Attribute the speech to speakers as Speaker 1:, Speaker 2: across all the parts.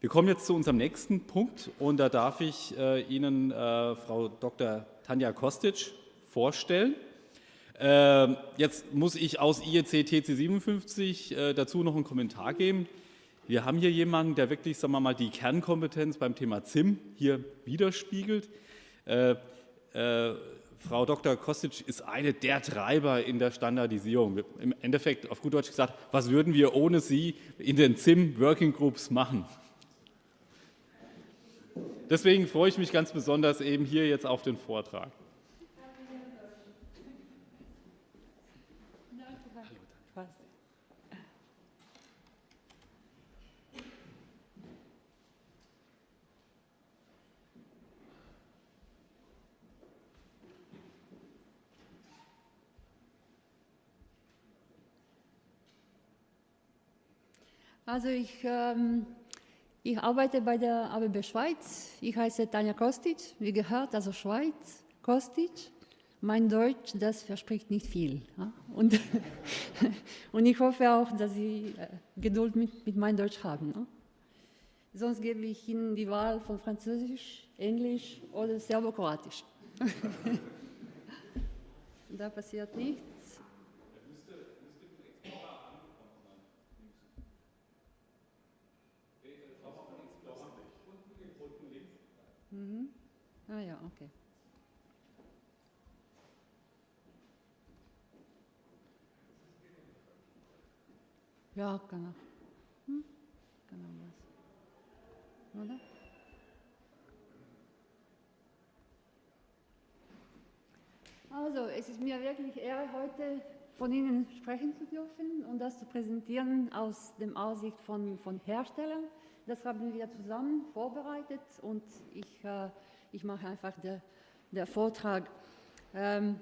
Speaker 1: Wir kommen jetzt zu unserem nächsten Punkt und da darf ich äh, Ihnen äh, Frau Dr. Tanja Kostic vorstellen. Äh, jetzt muss ich aus IEC TC 57 äh, dazu noch einen Kommentar geben. Wir haben hier jemanden, der wirklich, sagen wir mal, die Kernkompetenz beim Thema ZIM hier widerspiegelt. Äh, äh, Frau Dr. Kostic ist eine der Treiber in der Standardisierung. Im Endeffekt, auf gut Deutsch gesagt, was würden wir ohne Sie in den ZIM Working Groups machen? Deswegen freue ich mich ganz besonders eben hier jetzt auf den Vortrag.
Speaker 2: Also ich ähm, ich arbeite bei der ABB Schweiz. Ich heiße Tanja Kostic, wie gehört, also Schweiz, Kostic. Mein Deutsch, das verspricht nicht viel. Und, und ich hoffe auch, dass Sie äh, Geduld mit, mit meinem Deutsch haben. Sonst gebe ich Ihnen die Wahl von Französisch, Englisch oder Serbokroatisch. da passiert nichts. Mhm. Ah ja, okay. Ja, genau. Hm? Genau was. Oder? Also, es ist mir wirklich Ehre, heute von Ihnen sprechen zu dürfen und das zu präsentieren aus dem Aussicht von, von Herstellern das haben wir zusammen vorbereitet und ich, äh, ich mache einfach den der Vortrag. Ähm,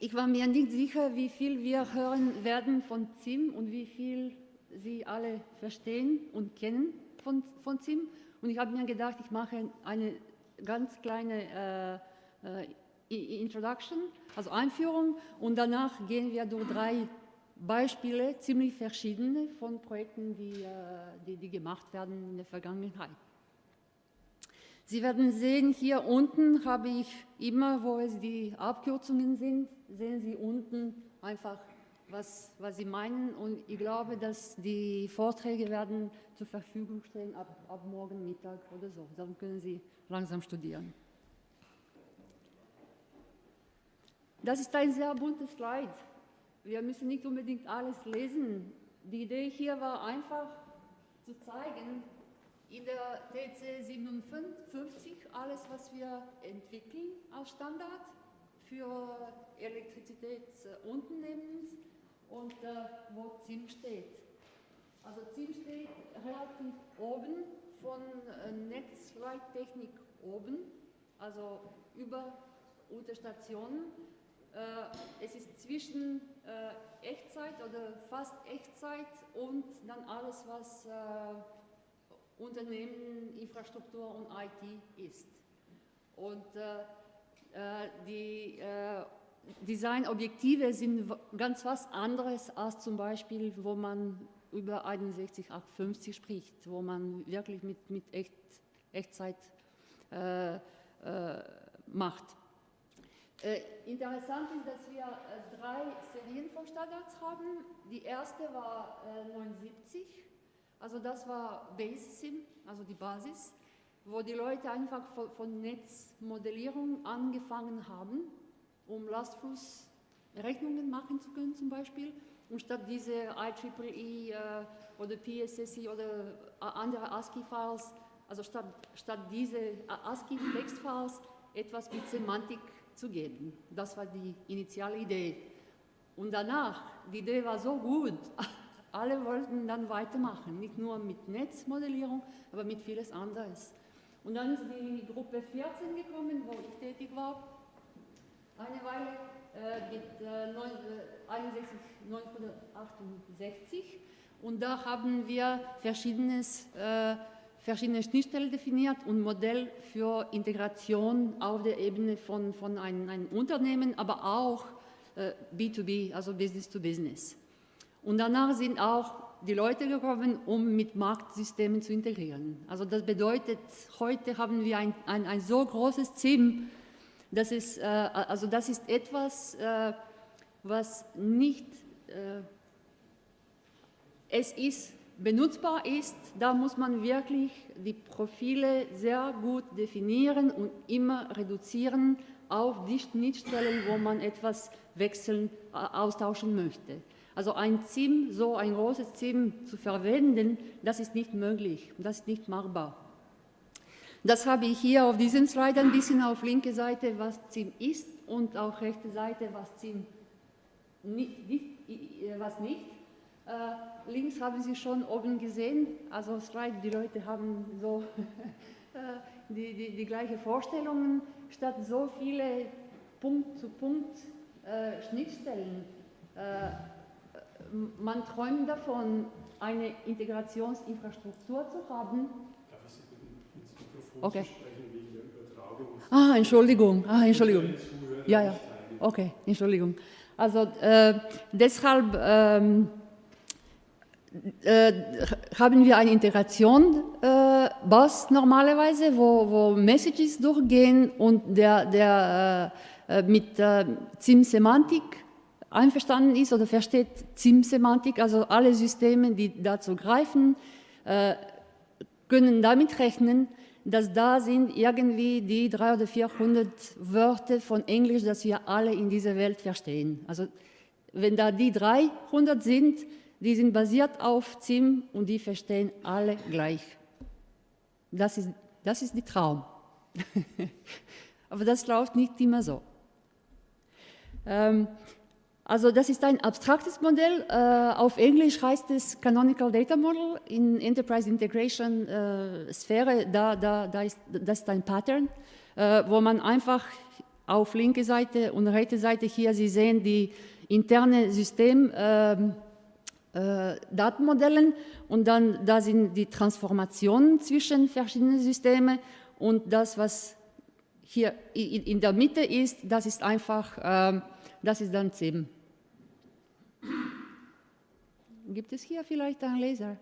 Speaker 2: ich war mir nicht sicher, wie viel wir hören werden von ZIM und wie viel Sie alle verstehen und kennen von, von ZIM. Und ich habe mir gedacht, ich mache eine ganz kleine äh, äh Introduction, also Einführung, und danach gehen wir durch drei Beispiele, ziemlich verschiedene von Projekten, die, äh, die, die gemacht werden in der Vergangenheit. Sie werden sehen, hier unten habe ich immer, wo es die Abkürzungen sind, sehen Sie unten einfach, was, was Sie meinen. Und ich glaube, dass die Vorträge werden zur Verfügung stehen ab, ab morgen Mittag oder so. Dann können Sie langsam studieren. Das ist ein sehr buntes Slide. Wir müssen nicht unbedingt alles lesen. Die Idee hier war einfach zu zeigen, in der TC 57 alles, was wir entwickeln als Standard für Elektrizitätsunternehmen und äh, wo ZIM steht. Also ZIM steht relativ oben von äh, Netzleittechnik oben, also über Unterstationen äh, es ist zwischen äh, Echtzeit oder fast Echtzeit und dann alles, was äh, Unternehmen, Infrastruktur und IT ist. Und die Designobjektive sind ganz was anderes als zum Beispiel, wo man über 61850 spricht, wo man wirklich mit, mit Echt, Echtzeit äh, äh, macht. Äh, interessant ist, dass wir äh, drei Serien von Standards haben. Die erste war äh, 79, also das war BaseSim, also die Basis, wo die Leute einfach von, von Netzmodellierung angefangen haben, um Lastflussrechnungen machen zu können zum Beispiel. Und statt diese IEEE äh, oder PSSI oder äh, andere ASCII-Files, also statt, statt diese äh, ASCII-Textfiles etwas mit Semantik zu geben. Das war die initiale Idee. Und danach, die Idee war so gut, alle wollten dann weitermachen, nicht nur mit Netzmodellierung, aber mit vieles anderes. Und dann ist die Gruppe 14 gekommen, wo ich tätig war, eine Weile äh, mit äh, 61, 1968. Und da haben wir verschiedenes äh, verschiedene Schnittstellen definiert und Modell für Integration auf der Ebene von, von einem, einem Unternehmen, aber auch äh, B2B, also Business to Business. Und danach sind auch die Leute gekommen, um mit Marktsystemen zu integrieren. Also das bedeutet, heute haben wir ein, ein, ein so großes Team, das ist, äh, also das ist etwas, äh, was nicht, äh, es ist benutzbar ist, da muss man wirklich die Profile sehr gut definieren und immer reduzieren auf die Schnittstellen, wo man etwas wechseln, austauschen möchte. Also ein ZIM, so ein großes ZIM zu verwenden, das ist nicht möglich, das ist nicht machbar. Das habe ich hier auf diesem Slide ein bisschen auf linke Seite, was ZIM ist und auf rechte Seite, was ZIM nicht, nicht was nicht. Äh, links haben Sie schon oben gesehen, also Slide, die Leute haben so äh, die, die, die gleichen Vorstellungen, statt so viele Punkt-zu-Punkt äh, Schnittstellen. Äh, man träumt davon, eine Integrationsinfrastruktur zu haben. Darf ich Sie bitten, ins Mikrofon okay. zu sprechen wegen der Übertragung? Ah, Entschuldigung, ah, Entschuldigung. Ja, ja, okay, Entschuldigung. Also äh, deshalb ähm, äh, haben wir eine Integration äh, Bus normalerweise, wo, wo Messages durchgehen und der, der äh, äh mit äh, ZIM-Semantik einverstanden ist oder versteht ZIM-Semantik, also alle Systeme, die dazu greifen, äh, können damit rechnen, dass da sind irgendwie die 300 oder 400 Wörter von Englisch, dass wir alle in dieser Welt verstehen. Also wenn da die 300 sind, die sind basiert auf ZIM und die verstehen alle gleich. Das ist, das ist der Traum. Aber das läuft nicht immer so. Ähm, also das ist ein abstraktes Modell. Äh, auf Englisch heißt es Canonical Data Model. In Enterprise Integration äh, Sphäre, da, da, da ist, das ist ein Pattern, äh, wo man einfach auf linke Seite und rechte Seite hier, Sie sehen die interne System, ähm, äh, Datenmodellen und dann da sind die Transformationen zwischen verschiedenen Systemen und das, was hier in der Mitte ist, das ist einfach, äh, das ist dann ZIM. Gibt es hier vielleicht einen Laser? Ist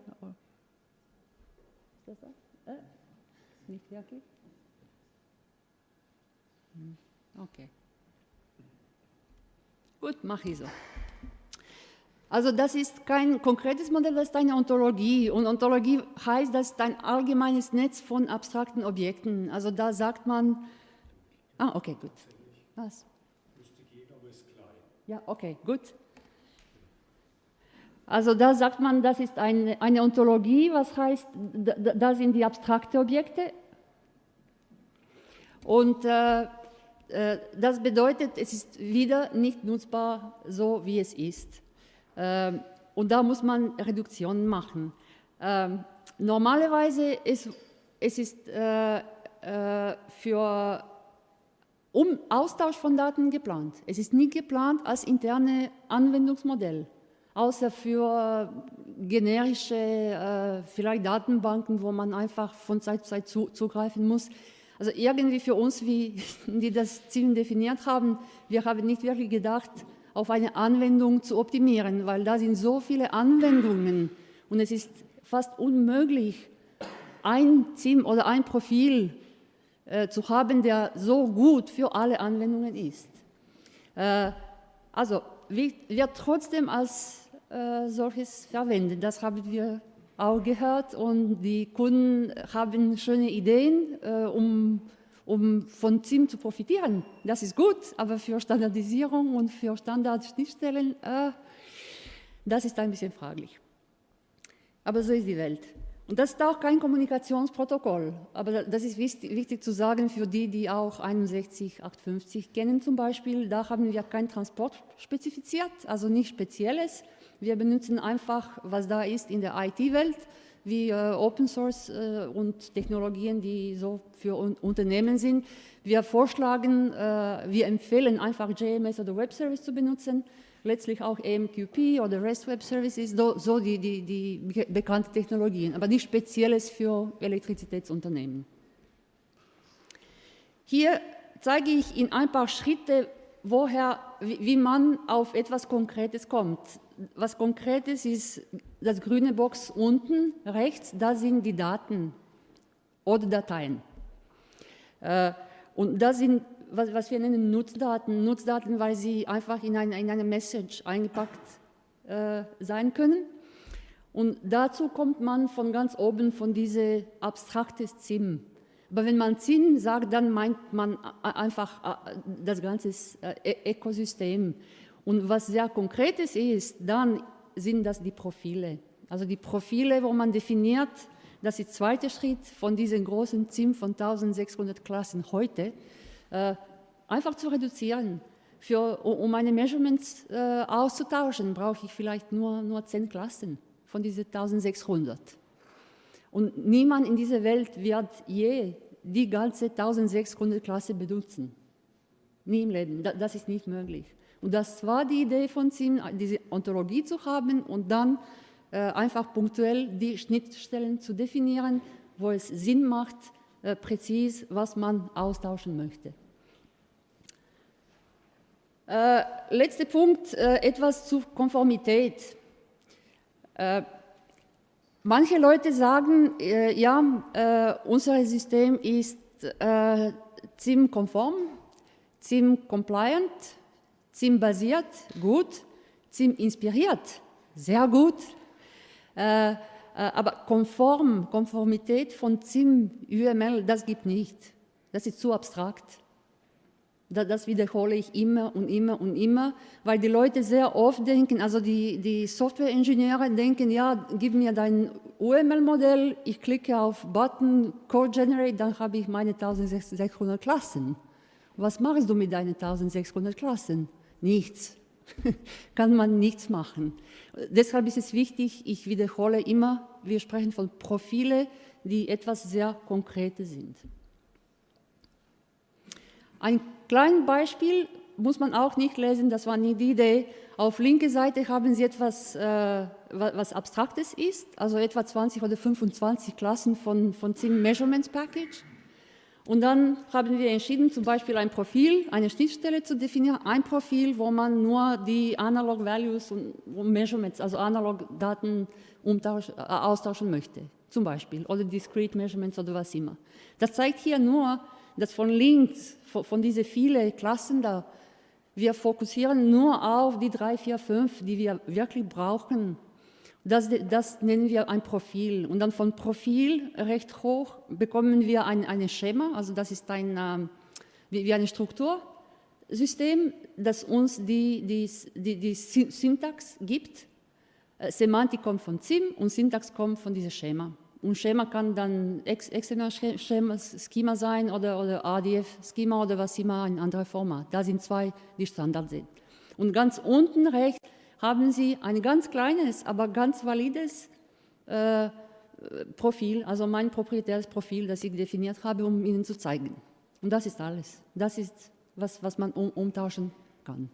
Speaker 2: das da? Äh? Nicht wirklich? Hm, okay. Gut, mache ich so. Also das ist kein konkretes Modell, das ist eine Ontologie. Und Ontologie heißt, das ist ein allgemeines Netz von abstrakten Objekten. Also da sagt man, ah, okay, gut. Was? Ja, okay, gut. Also da sagt man, das ist eine, eine Ontologie, was heißt, da, da sind die abstrakten Objekte. Und äh, äh, das bedeutet, es ist wieder nicht nutzbar so, wie es ist. Ähm, und da muss man Reduktionen machen. Ähm, normalerweise ist es ist, äh, äh, für um Austausch von Daten geplant. Es ist nie geplant als interne Anwendungsmodell, außer für generische äh, vielleicht Datenbanken, wo man einfach von Zeit zu Zeit zu, zugreifen muss. Also irgendwie für uns, wie die das Ziel definiert haben, wir haben nicht wirklich gedacht, auf eine Anwendung zu optimieren, weil da sind so viele Anwendungen und es ist fast unmöglich, ein Team oder ein Profil äh, zu haben, der so gut für alle Anwendungen ist. Äh, also wird trotzdem als äh, solches verwendet. Das haben wir auch gehört und die Kunden haben schöne Ideen, äh, um um von ZIM zu profitieren. Das ist gut, aber für Standardisierung und für Standardschnittstellen, äh, das ist ein bisschen fraglich. Aber so ist die Welt. Und das ist auch kein Kommunikationsprotokoll, aber das ist wichtig, zu sagen für die, die auch 61850 kennen zum Beispiel. Da haben wir kein Transport spezifiziert, also nichts Spezielles. Wir benutzen einfach, was da ist in der IT-Welt wie äh, Open Source äh, und Technologien, die so für un Unternehmen sind. Wir vorschlagen, äh, wir empfehlen einfach JMS oder Web Service zu benutzen, letztlich auch AMQP oder REST Web Services, so, so die, die, die bekannten Technologien, aber nicht Spezielles für Elektrizitätsunternehmen. Hier zeige ich in ein paar Schritte, woher, wie, man auf etwas Konkretes kommt. Was Konkretes ist das grüne Box unten rechts, da sind die Daten oder Dateien. Äh, und das sind, was, was, wir nennen Nutzdaten. Nutzdaten, weil sie einfach in, ein, in eine Message eingepackt äh, sein können. Und dazu kommt man von ganz oben von diesem abstraktes ZIM. Aber wenn man ZIM sagt, dann meint man einfach das ganze äh, Ökosystem. Und was sehr Konkretes ist, dann sind das die Profile. Also die Profile, wo man definiert, das ist der zweite Schritt von diesem großen ZIM von 1600 Klassen heute, äh, einfach zu reduzieren. Für, um meine Measurements äh, auszutauschen, brauche ich vielleicht nur, nur 10 Klassen von diesen 1600. Und niemand in dieser Welt wird je die ganze 1600 Klasse benutzen. Nie im Leben. Das ist nicht möglich. Und das war die Idee von ZIM, diese Ontologie zu haben und dann äh, einfach punktuell die Schnittstellen zu definieren, wo es Sinn macht, äh, präzis, was man austauschen möchte. Äh, letzter Punkt, äh, etwas zur Konformität. Äh, manche Leute sagen, äh, ja, unser System ist ZIM-konform, ZIM-compliant, ZIM-basiert, gut, ZIM-inspiriert, sehr gut, äh, äh, aber konform, Konformität von ZIM, UML, das gibt nicht. Das ist zu abstrakt. Das wiederhole ich immer und immer und immer, weil die Leute sehr oft denken, also die, die Softwareingenieure denken, ja, gib mir dein UML-Modell, ich klicke auf Button, Code Generate, dann habe ich meine 1600 Klassen. Was machst du mit deinen 1600 Klassen? Nichts. Kann man nichts machen. Deshalb ist es wichtig, ich wiederhole immer, wir sprechen von Profile, die etwas sehr Konkretes sind. Ein kleines Beispiel muss man auch nicht lesen, das war nicht die Idee. Auf linke Seite haben Sie etwas, äh, was Abstraktes ist, also etwa 20 oder 25 Klassen von, von ZIM Measurements Package. Und dann haben wir entschieden, zum Beispiel ein Profil, eine Schnittstelle zu definieren, ein Profil, wo man nur die Analog Values und Measurements, also Analog Daten äh, austauschen möchte, zum Beispiel, oder Discrete Measurements oder was immer. Das zeigt hier nur, dass von links, von diesen vielen Klassen da, wir fokussieren nur auf die drei, vier, fünf, die wir wirklich brauchen, das, das, nennen wir ein Profil. Und dann von Profil recht hoch bekommen wir ein, ein Schema, also das ist ein, äh, wie, wie ein Struktursystem, das uns die, die, die, die Syntax gibt. Äh, Semantik kommt von ZIM und Syntax kommt von diesem Schema. Und Schema kann dann XML-Schema sein oder, oder ADF-Schema oder was immer, ein anderes Format. Da sind zwei, die Standard sind. Und ganz unten rechts haben Sie ein ganz kleines, aber ganz valides äh, Profil, also mein proprietäres Profil, das ich definiert habe, um Ihnen zu zeigen. Und das ist alles. Das ist, was, was man um, umtauschen kann.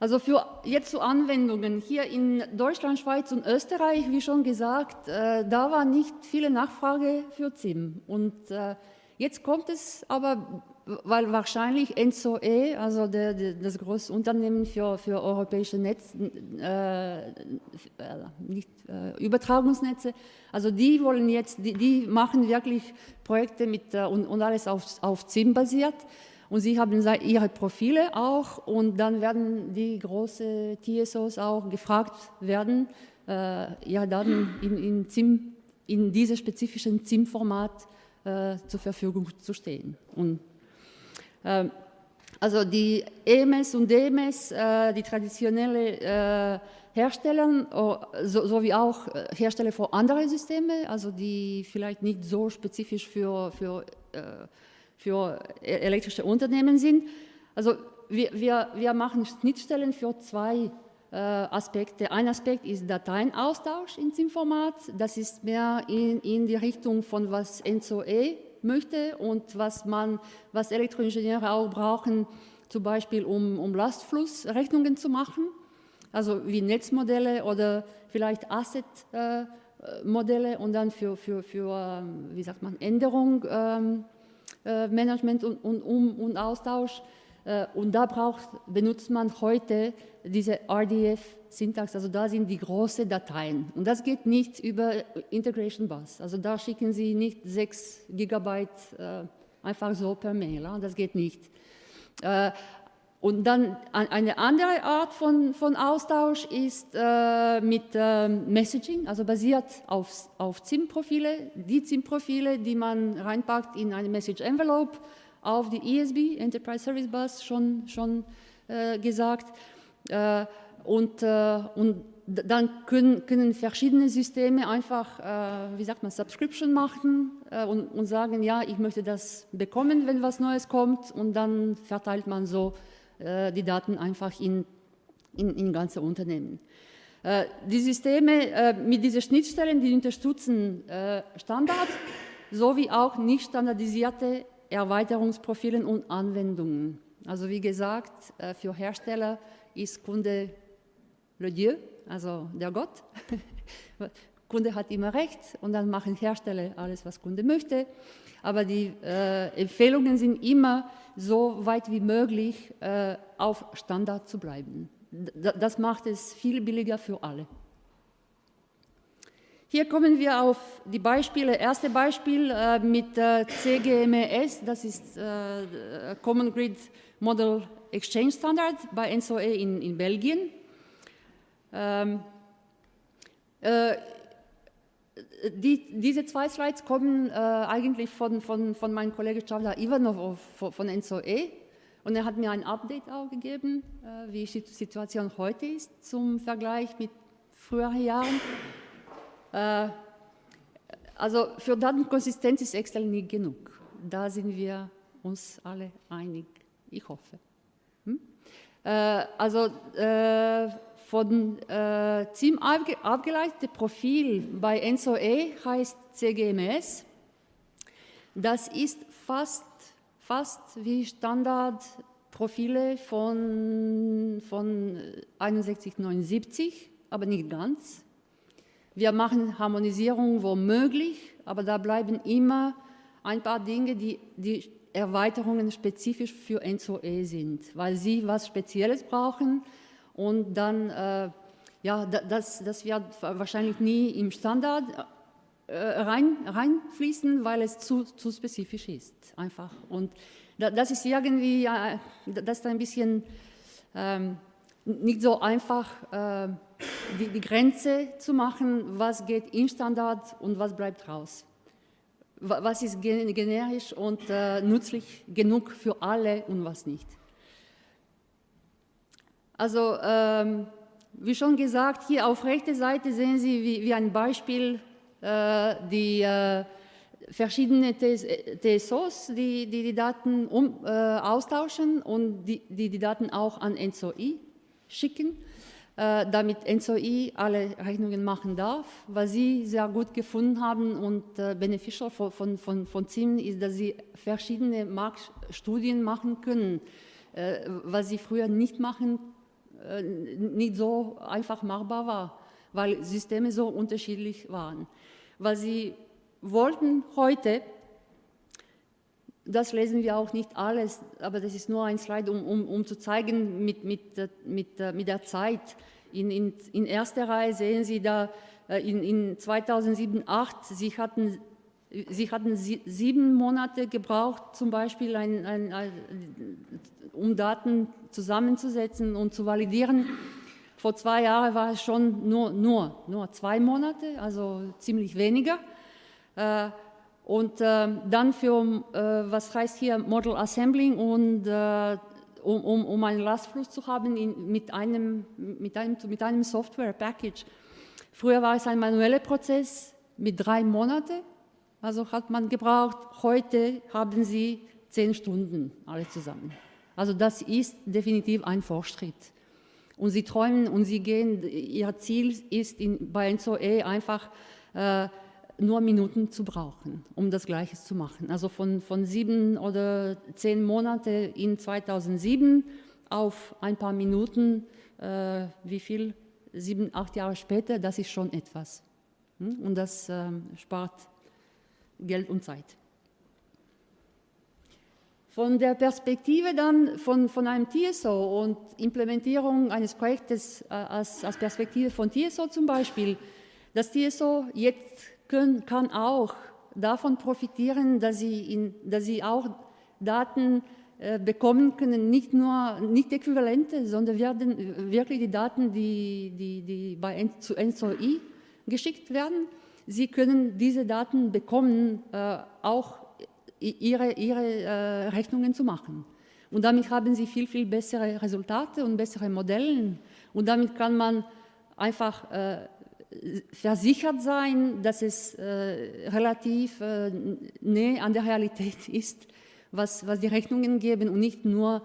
Speaker 2: Also für jetzt zu Anwendungen hier in Deutschland, Schweiz und Österreich, wie schon gesagt, äh, da war nicht viele Nachfrage für ZIM. Und äh, jetzt kommt es aber weil wahrscheinlich NSOE, also der, der, das große Unternehmen für, für europäische Netz, äh, äh, nicht, äh, Übertragungsnetze, also die wollen jetzt, die, die machen wirklich Projekte mit, äh, und, und alles auf, auf ZIM basiert. Und sie haben ihre Profile auch und dann werden die großen TSOs auch gefragt werden, äh, ihre Daten in, in, ZIM, in diesem spezifischen ZIM-Format äh, zur Verfügung zu stehen. Und ähm, also die EMS und DMS, äh, die traditionelle äh, Hersteller, oh, sowie auch äh, Hersteller für andere Systeme, also die vielleicht nicht so spezifisch für, für, für e-, elektrische Unternehmen sind. Also wir, wir, wir machen Schnittstellen für zwei Aspekte. Ein Aspekt ist Dateienaustausch in SIM-Format. Das ist mehr in, in die Richtung von was NZOE möchte und was, man, was Elektroingenieure auch brauchen, zum Beispiel um, um Lastflussrechnungen zu machen, also wie Netzmodelle oder vielleicht Assetmodelle äh, und dann für, für, für ähm, wie sagt man, Änderung ähm, Management und, und, um, und Austausch. Und da braucht, benutzt man heute diese RDF-Syntax, also da sind die großen Dateien. Und das geht nicht über Integration Bus. Also da schicken Sie nicht 6 Gigabyte äh, einfach so per Mail, das geht nicht. Äh, und dann eine andere Art von, von Austausch ist äh, mit äh, Messaging, also basiert auf, auf ZIM-Profile, die ZIM-Profile, die man reinpackt in eine Message Envelope, auf die ESB, Enterprise Service Bus, schon, schon äh, gesagt. Äh, und, äh, und dann können, können verschiedene Systeme einfach, äh, wie sagt man, Subscription machen und, und sagen, ja, ich möchte das bekommen, wenn was Neues kommt und dann verteilt man so äh, die Daten einfach in, in, in ganze Unternehmen. Äh, die Systeme äh, mit diesen Schnittstellen, die unterstützen Standard sowie auch nicht standardisierte Erweiterungsprofilen und Anwendungen. Also wie gesagt, für Hersteller ist Kunde le Dieu, also der Gott. Kunde hat immer recht und dann machen Hersteller alles, was Kunde möchte. Aber die äh, Empfehlungen sind immer, so weit wie möglich äh, auf Standard zu bleiben. Das macht es viel billiger für alle. Hier kommen wir auf die Beispiele. Erste Beispiel äh, mit äh, CGMS, das ist äh, Common Grid Model Exchange Standard bei NSOE in, in Belgien. Ähm, äh, die, diese zwei Slides kommen äh, eigentlich von, von, von meinem Kollegen Chavda Ivanov von, von NSOE und er hat mir ein Update auch gegeben, äh, wie die Situation heute ist zum Vergleich mit früheren Jahren. Äh, also für Datenkonsistenz ist Excel nicht genug. Da sind wir uns alle einig, ich hoffe. Hm? Äh, also äh, von äh, ZIM abgeleitete Profil bei NSOE heißt CGMS. Das ist fast, fast wie Standardprofile von, von 6179, aber nicht ganz. Wir machen Harmonisierung womöglich, aber da bleiben immer ein paar Dinge, die, die Erweiterungen spezifisch für NSOE sind, weil sie was Spezielles brauchen, und dann, äh, ja, das, das wird wahrscheinlich nie im Standard äh, rein, reinfließen, weil es zu, zu spezifisch ist, einfach. Und das ist irgendwie, äh, das ist ein bisschen ähm, nicht so einfach, äh, die, die Grenze zu machen, was geht in Standard und was bleibt raus was ist generisch und äh, nützlich genug für alle und was nicht. Also ähm, wie schon gesagt, hier auf rechter Seite sehen Sie wie, wie ein Beispiel äh, die äh, verschiedene TSOs, die, die die, Daten um, äh, austauschen und die, die, die Daten auch an NSOI schicken, äh, damit NSOI alle Rechnungen machen darf. Was Sie sehr gut gefunden haben und äh, beneficial von, von, von, von ZIM ist, dass Sie verschiedene Marktstudien machen können, äh, was Sie früher nicht machen konnten nicht so einfach machbar war, weil Systeme so unterschiedlich waren. Was sie wollten heute, das lesen wir auch nicht alles, aber das ist nur ein Slide, um, um, um zu zeigen mit, mit, mit, mit der Zeit. In, in, in erster Reihe sehen Sie da äh, in, in 2007, 2008, Sie hatten Sie hatten sieben Monate gebraucht, zum Beispiel, ein, ein, ein, um Daten zusammenzusetzen und zu validieren. Vor zwei Jahren war es schon nur, nur, nur zwei Monate, also ziemlich weniger. Äh, und äh, dann für, äh, was heißt hier Model Assembling und um, um, um einen Lastfluss zu haben in, mit, einem, mit, einem, mit einem Software-Package. Früher war es ein manueller Prozess mit drei Monaten also hat man gebraucht, heute haben sie zehn Stunden alle zusammen. Also das ist definitiv ein Fortschritt. Und sie träumen und sie gehen, ihr Ziel ist in, bei NSOE einfach äh, nur Minuten zu brauchen, um das Gleiche zu machen. Also von, von sieben oder zehn Monate in 2007 auf ein paar Minuten, äh, wie viel, sieben, acht Jahre später, das ist schon etwas. Hm? Und das äh, spart Geld und Zeit. Von der Perspektive dann von, von einem TSO und Implementierung eines Projektes äh, als, als Perspektive von TSO zum Beispiel, das TSO jetzt können, kann auch davon profitieren, dass sie, in, dass sie auch Daten äh, bekommen können, nicht nur nicht Äquivalente, sondern werden wirklich die Daten, die, die, die bei zu NSOI geschickt werden. Sie können diese Daten bekommen, äh, auch ihre, ihre äh, Rechnungen zu machen. Und damit haben sie viel, viel bessere Resultate und bessere Modelle. Und damit kann man einfach äh, versichert sein, dass es relativ äh, näher an der Realität ist, was, was die Rechnungen geben und nicht nur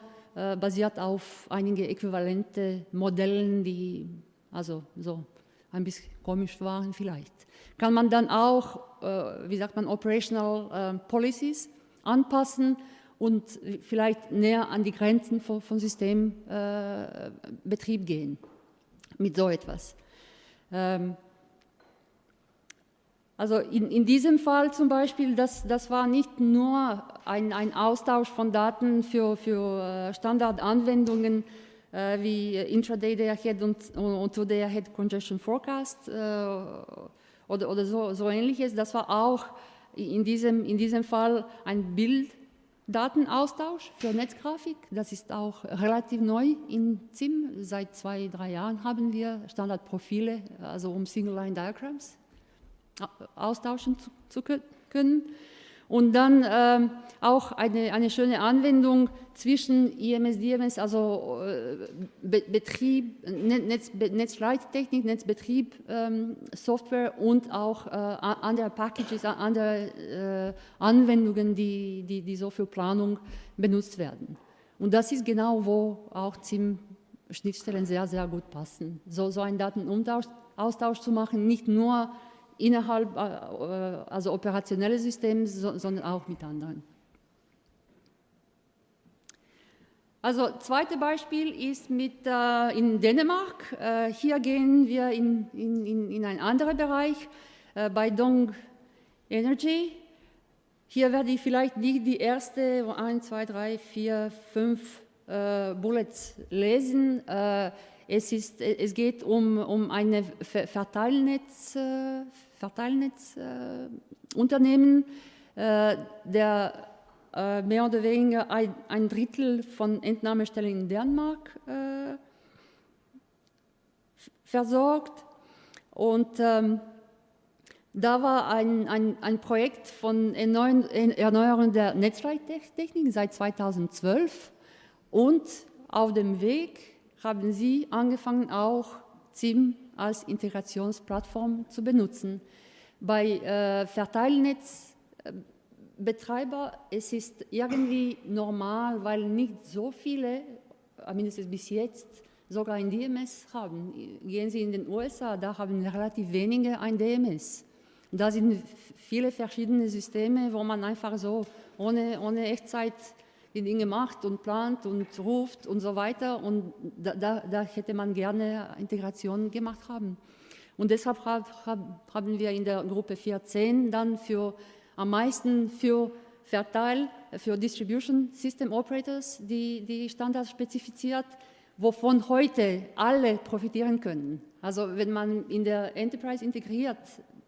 Speaker 2: basiert auf einige äquivalente Modellen, die also so ein bisschen komisch waren vielleicht. Kann man dann auch, äh, wie sagt man, Operational äh, Policies anpassen und vielleicht näher an die Grenzen von, von Systembetrieb äh, gehen mit so etwas. Ähm, also in, in, diesem Fall zum Beispiel, das, das war nicht nur ein, ein Austausch von Daten für, für äh, Standardanwendungen äh, wie Intraday Day Ahead und, und Today Ahead Congestion Forecast äh, oder, oder so, so ähnliches. Das war auch in diesem, in diesem Fall ein Bilddatenaustausch für Netzgrafik. Das ist auch relativ neu in ZIM. Seit zwei, drei Jahren haben wir Standardprofile, also um Single-Line-Diagrams austauschen zu, zu können. Und dann ähm, auch eine, eine schöne Anwendung zwischen IMS, DMS, also äh, Be Betrieb, Netz, Netzleittechnik, Netzbetrieb, ähm, Software und auch äh, andere Packages, andere äh, Anwendungen, die, die, die so für Planung benutzt werden. Und das ist genau, wo auch ZIM Schnittstellen sehr, sehr gut passen. So, so einen Datenaustausch zu machen, nicht nur innerhalb, äh, also operationelle Systeme, sondern auch mit anderen. Also zweites Beispiel ist mit, äh, in Dänemark. Äh, hier gehen wir in, in, in einen anderen Bereich, äh, bei Dong Energy. Hier werde ich vielleicht nicht die erste, 1, 2, 3, 4, 5 Bullets lesen. Äh, es, ist, es geht um, um eine Verteilnetz, äh, Verteilnetzunternehmen, äh, der äh, mehr oder weniger ein, Drittel von Entnahmestellen in Dänemark äh, versorgt. Und ähm, da war ein, ein, ein Projekt von Erneuerung der Netzleittechnik seit 2012 und auf dem Weg haben sie angefangen, auch ZIM als Integrationsplattform zu benutzen. Bei äh, Verteilnetzbetreiber es ist irgendwie normal, weil nicht so viele, äh, mindestens bis jetzt, sogar ein DMS haben. Gehen Sie in den USA, da haben relativ wenige ein DMS. Da sind viele verschiedene Systeme, wo man einfach so ohne, ohne Echtzeit die Dinge macht und plant und ruft und so weiter. Und da, da, da hätte man gerne Integration gemacht haben. Und deshalb haben wir in der Gruppe 14 dann für am meisten für Verteil, für Distribution System Operators die, die Standards spezifiziert, wovon heute alle profitieren können. Also wenn man in der Enterprise integriert,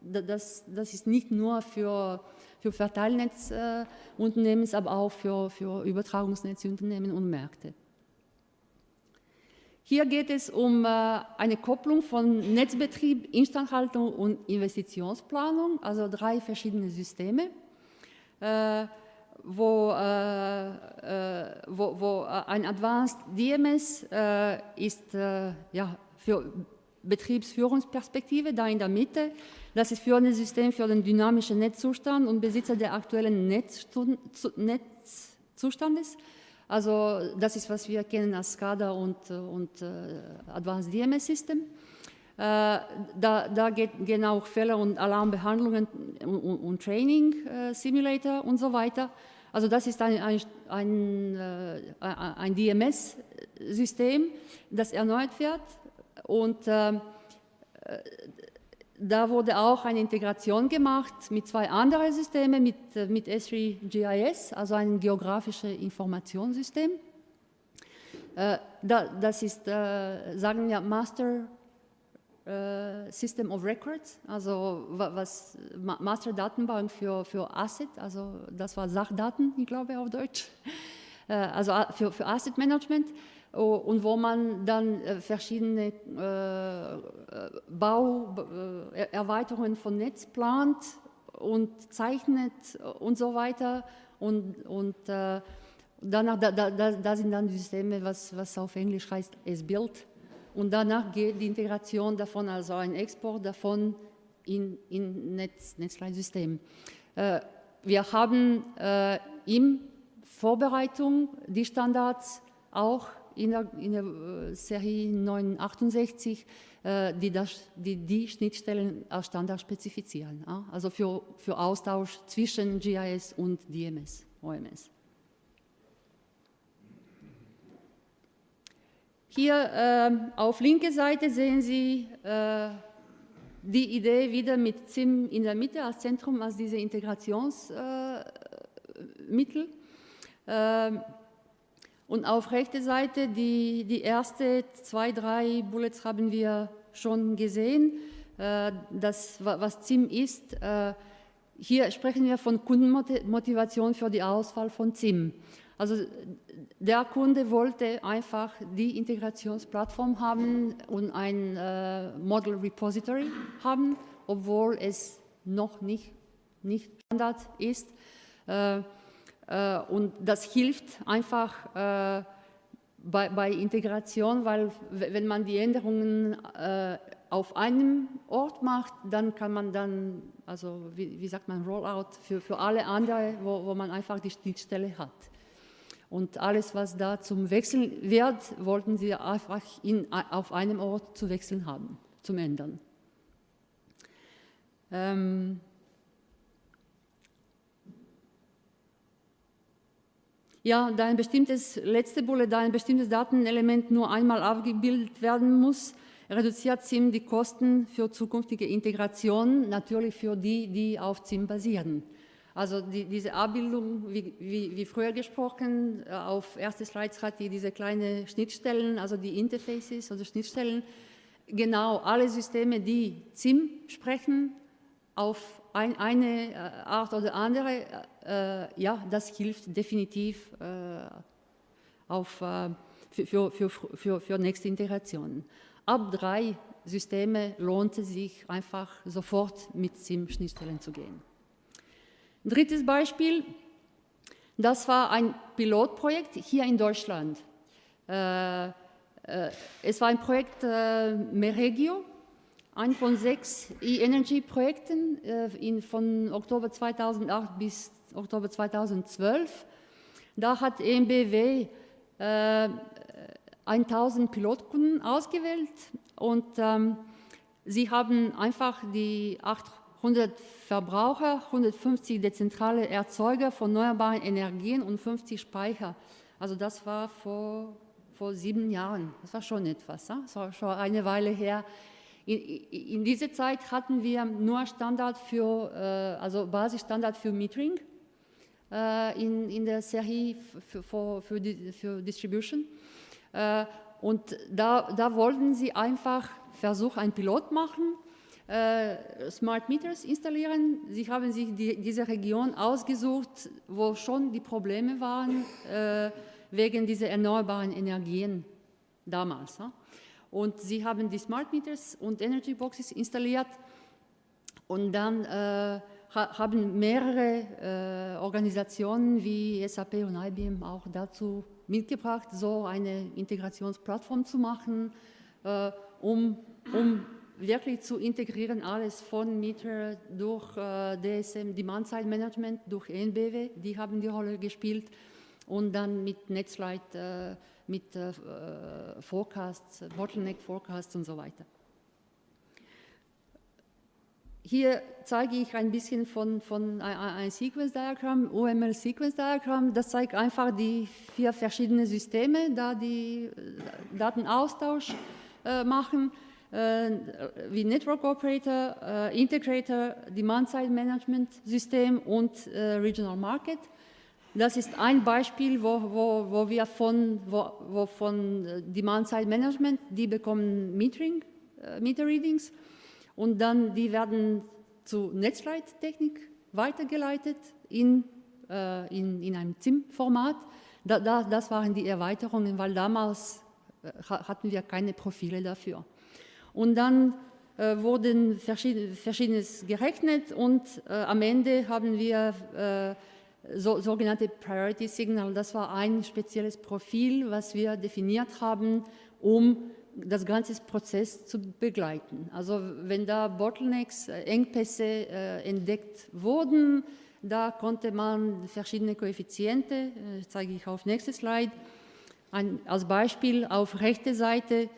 Speaker 2: das, das ist nicht nur für für Verteilnetzunternehmen, aber auch für, für Übertragungsnetzunternehmen und Märkte. Hier geht es um äh, eine Kopplung von Netzbetrieb, Instandhaltung und Investitionsplanung, also drei verschiedene Systeme, äh, wo, äh, wo, wo ein Advanced DMS ist ja, für Betriebsführungsperspektive, da in der Mitte das ist führende System für den dynamischen Netzzustand und Besitzer der aktuellen Netzzustandes. Also das ist, was wir kennen als SCADA und, und uh, Advanced DMS System. Uh, da, da geht, gehen auch Fälle und Alarmbehandlungen und, und, und Training uh, Simulator und so weiter. Also das ist ein, ein, ein, ein DMS-System, das erneuert wird und da wurde auch eine Integration gemacht mit zwei anderen Systemen, mit, äh, mit Esri GIS, also ein geografisches Informationssystem. Äh, da, das ist, äh, sagen wir, Master System of Records, also was Master Datenbank für, für Asset, also das war Sachdaten, ich glaube auf Deutsch, also für, für Asset Management und wo man dann äh, verschiedene Bauerweiterungen von Netz plant und zeichnet und so weiter und, und danach, da, da, da sind dann die Systeme, was, was auf Englisch heißt S-Build, und danach geht die Integration davon, also ein Export davon in, in Netz, Netzleitsystem. Äh, wir haben äh, in Vorbereitung die Standards auch in der, in der äh, Serie 968, äh, die, das, die, die Schnittstellen als Standard spezifizieren, also für, für Austausch zwischen GIS und DMS, OMS. Hier äh, auf linke Seite sehen Sie äh, die Idee wieder mit ZIM in der Mitte als Zentrum, als diese Integrationsmittel. Äh, und auf rechter Seite die, die erste zwei, drei Bullets haben wir schon gesehen. Äh, das, was ZIM ist, äh, hier sprechen wir von Kundenmotivation für die Auswahl von ZIM. Also der Kunde wollte einfach die Integrationsplattform haben und ein äh, Model Repository haben, obwohl es noch nicht, nicht Standard ist. Äh, und das hilft einfach äh, bei, bei, Integration, weil wenn man die Änderungen äh, auf einem Ort macht, dann kann man dann, also wie, wie sagt man, Rollout für, für alle anderen, wo, wo man einfach die Schnittstelle hat. Und alles, was da zum Wechseln wird, wollten sie einfach in, auf einem Ort zu wechseln haben, zum Ändern. Ähm ja, da ein bestimmtes, letzte Bullet, da ein bestimmtes Datenelement nur einmal abgebildet werden muss, reduziert ZIM die Kosten für zukünftige Integration, natürlich für die, die auf ZIM basieren. Also die, diese Abbildung, wie, wie, wie, früher gesprochen, äh, auf erste Slides hat die diese kleinen Schnittstellen, also die Interfaces, also Schnittstellen. Genau, alle Systeme, die ZIM sprechen, auf ein, eine äh, Art oder andere, äh, ja, das hilft definitiv äh, auf, äh, für, für, für, für nächste Integrationen. Ab drei Systeme lohnt es sich einfach sofort mit ZIM-Schnittstellen zu gehen. Drittes Beispiel, das war ein Pilotprojekt hier in Deutschland. Äh, äh, es war ein Projekt Meregio, ein von sechs E-Energy-Projekten äh, von Oktober 2008 bis Oktober 2012. Da hat EMBW 1000 Pilotkunden ausgewählt und ähm, sie haben einfach die acht 100 Verbraucher, 150 dezentrale Erzeuger von erneuerbaren Energien und 50 Speicher. Also das war vor, vor sieben Jahren. Das war schon etwas, das war schon eine Weile her. In, in dieser Zeit hatten wir nur Standard für, äh, also Basisstandard für Metering äh, in, in der Serie für, für, für, für Distribution. Äh, und da, da wollten sie einfach versuchen, einen Pilot machen, Smart Meters installieren. Sie haben sich die, diese Region ausgesucht, wo schon die Probleme waren wegen dieser erneuerbaren Energien damals. Und sie haben die Smart Meters und Energy Boxes installiert. Und dann äh, haben mehrere äh, Organisationen wie SAP und IBM auch dazu mitgebracht, so eine Integrationsplattform zu machen, äh, um, um wirklich zu integrieren, alles von Meter durch äh, DSM, Demand-Side Management, durch ENBW, die haben die Rolle gespielt. Und dann mit Netzlight, äh, mit äh, Forecasts, Bottleneck Forecasts und so weiter. Hier zeige ich ein bisschen von, von ein Sequence Diagramm, UML Sequence Diagramm. Das zeigt einfach die vier verschiedenen Systeme, da die äh, Datenaustausch äh, machen. äh, wie Network Operator, äh, Integrator, Demand-Side Management System und äh, Regional Market. Das ist ein Beispiel, wo, wo, wo wir von, wo, wo von äh, Demand-Side Management, die bekommen Metering, äh, Meter Readings und dann die werden zu Netzleittechnik weitergeleitet in, äh, in, in einem ZIM-Format. Da, da, das waren die Erweiterungen, weil damals äh, hatten wir keine Profile dafür. Und dann äh, wurden verschieden, Verschiedenes gerechnet und äh, am Ende haben wir äh, so, sogenannte Priority Signal. Das war ein spezielles Profil, was wir definiert haben, um das ganze Prozess zu begleiten. Also wenn da Bottlenecks, äh, Engpässe äh, entdeckt wurden, da konnte man verschiedene Koeffiziente, äh, zeige ich auf nächstes Slide, ein, als Beispiel auf rechte Seite,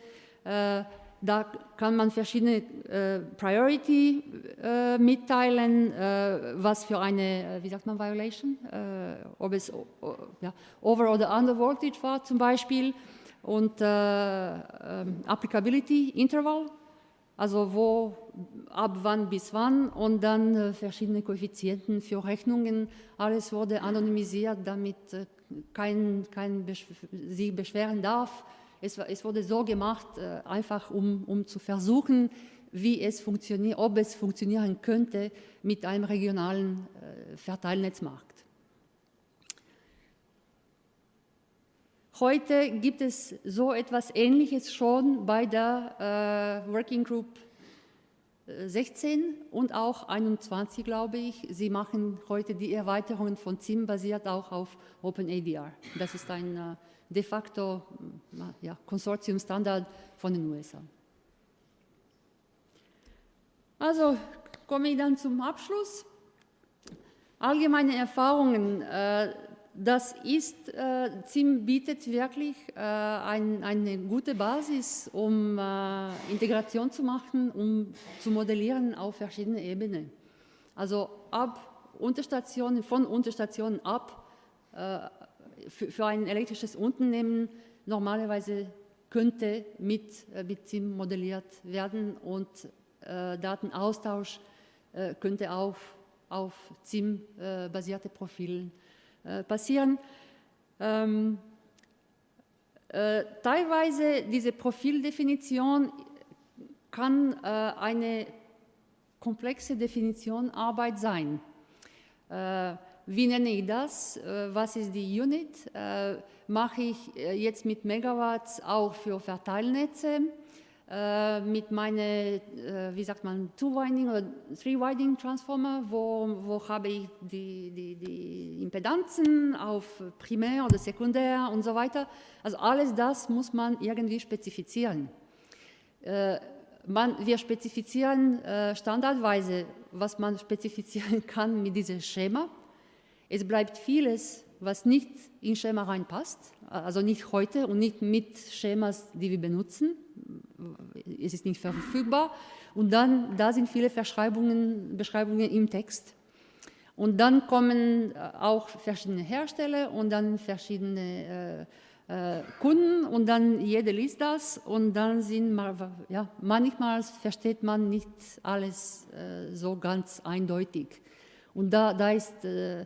Speaker 2: äh, da kann man verschiedene äh, Priority äh, mitteilen, äh, was für eine, äh, wie sagt man, Violation, äh, ob es ja, Over- oder Under-Voltage war zum Beispiel und äh, ähm, Applicability Interval, also wo, ab wann bis wann und dann verschiedene Koeffizienten für Rechnungen. Alles wurde anonymisiert, damit kein, kein besch sich beschweren darf es, es wurde so gemacht, äh, einfach um, um zu versuchen, wie es funktioniert, ob es funktionieren könnte mit einem regionalen äh, Verteilnetzmarkt. Heute gibt es so etwas Ähnliches schon bei der äh, Working Group 16 äh, und auch 21, glaube ich. Sie machen heute die Erweiterungen von ZIM basiert auch auf OpenADR. Das ist ein äh, de facto ja, Konsortiumstandard von den USA. Also komme ich dann zum Abschluss. Allgemeine Erfahrungen, äh, das ist, äh, ZIM bietet wirklich äh, ein, eine gute Basis, um äh, Integration zu machen, um zu modellieren auf verschiedenen Ebenen. Also ab Unterstationen, von Unterstationen ab äh, für, für ein elektrisches Unternehmen normalerweise könnte mit, äh, mit ZIM modelliert werden und äh, Datenaustausch äh, könnte auf, auf ZIM-basierte äh, Profilen äh, passieren. Ähm, äh, teilweise diese Profildefinition kann eine komplexe Definition Arbeit sein. Wie nenne ich das? Äh, was ist die Unit? Äh, mache ich äh, jetzt mit Megawatts auch für Verteilnetze? mit meinen, wie sagt man, Two-Winding oder Three-Winding-Transformer, wo, wo habe ich die, die, die Impedanzen auf Primär oder Sekundär und so weiter. Also alles das muss man irgendwie spezifizieren. Man, wir spezifizieren standardweise, was man spezifizieren kann mit diesem Schema. Es bleibt vieles, was nicht in Schema reinpasst, also nicht heute und nicht mit Schemas, die wir benutzen. Es ist nicht verfügbar. Und dann, da sind viele Verschreibungen, Beschreibungen im Text. Und dann kommen äh, auch verschiedene Hersteller und dann verschiedene äh, äh, Kunden und dann jeder liest das und dann sind, ja, manchmal versteht man nicht alles äh, so ganz eindeutig. Und da, da ist äh,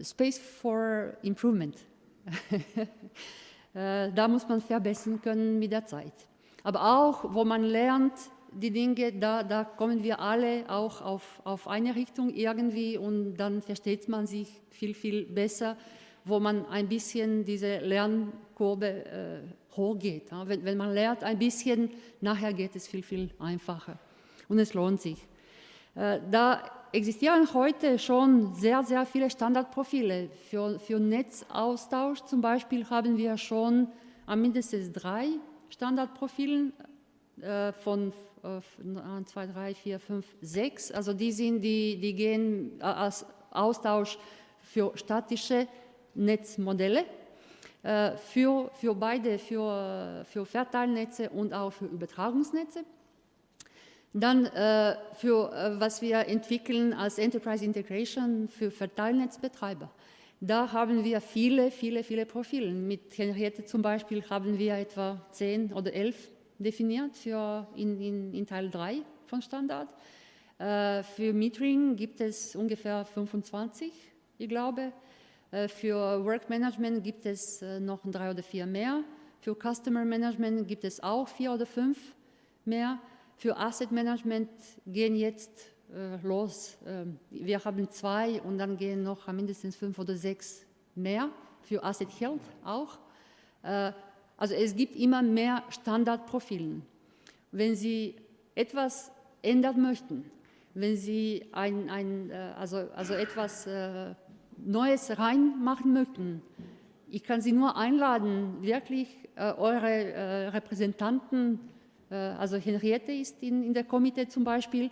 Speaker 2: Space for Improvement. Äh, da muss man verbessern können mit der Zeit. Aber auch, wo man lernt, die Dinge, da, da kommen wir alle auch auf, auf eine Richtung irgendwie und dann versteht man sich viel, viel besser, wo man ein bisschen diese Lernkurve äh, hochgeht. Ja? Wenn, wenn man lernt ein bisschen, nachher geht es viel, viel einfacher und es lohnt sich. Äh, da existieren heute schon sehr, sehr viele Standardprofile. Für, für Netzaustausch zum Beispiel haben wir schon mindestens drei Standardprofilen äh, von äh, 1, 2, 3, 4, 5, 6. Also die, sind, die, die gehen als Austausch für statische Netzmodelle, äh, für, für beide, für, für Verteilnetze und auch für Übertragungsnetze. Dann äh, für äh, was wir entwickeln als Enterprise Integration für Verteilnetzbetreiber. Da haben wir viele, viele, viele Profile. Mit Henriette zum Beispiel haben wir etwa zehn oder elf definiert für in, in, in Teil 3 von Standard. Äh, für Metering gibt es ungefähr 25, ich glaube. Äh, für Work Management gibt es äh, noch drei oder vier mehr. Für Customer Management gibt es auch vier oder fünf mehr. Für Asset Management gehen jetzt äh, los. Ähm, wir haben zwei und dann gehen noch mindestens fünf oder sechs mehr. Für Asset Health auch. Äh, also es gibt immer mehr Standardprofilen. Wenn Sie etwas ändern möchten, wenn Sie ein, ein, äh, also, also etwas äh, Neues reinmachen möchten, ich kann Sie nur einladen, wirklich äh, eure Repräsentanten, also Henriette ist in, in der Komitee zum Beispiel,